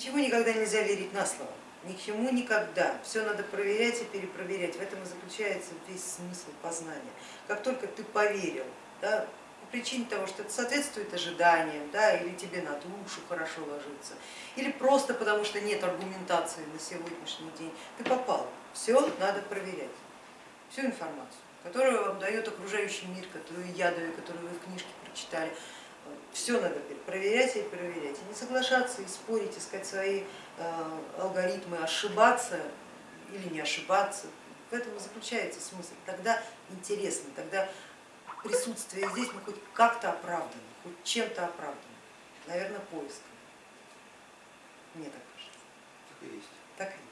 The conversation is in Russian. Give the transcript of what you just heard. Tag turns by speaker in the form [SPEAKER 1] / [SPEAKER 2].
[SPEAKER 1] Ничего никогда нельзя верить на слово, ни к чему никогда. Все надо проверять и перепроверять. В этом и заключается весь смысл познания. Как только ты поверил, да, по причине того, что это соответствует ожиданиям, да, или тебе на душу хорошо ложится, или просто потому, что нет аргументации на сегодняшний день, ты попал. Все надо проверять, всю информацию, которую вам дает окружающий мир, которую я даю, которую вы в книжке прочитали, все надо проверять и проверять, и не соглашаться, и спорить, искать свои э, алгоритмы, ошибаться или не ошибаться. В этом и заключается смысл. Тогда интересно, тогда присутствие здесь мы хоть как-то оправданы, хоть чем-то оправданы. Наверное, поиском. Мне так кажется.
[SPEAKER 2] Так и есть.
[SPEAKER 1] Так и есть.